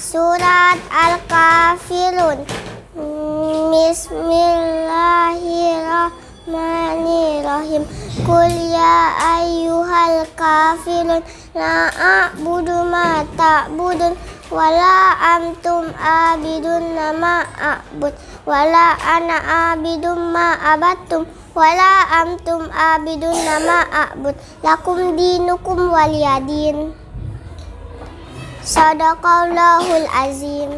Surat Al-Kafirun. Bismillahirrahmanirrahim. Qul ya ayyuhal kafirun La a'budu ma ta'budun Wala antum abidun nama a'bud Wala ana abidun ma abatum Wala antum abidun nama a'bud. Lakum dinukum waliyadin Sadaqallahul azim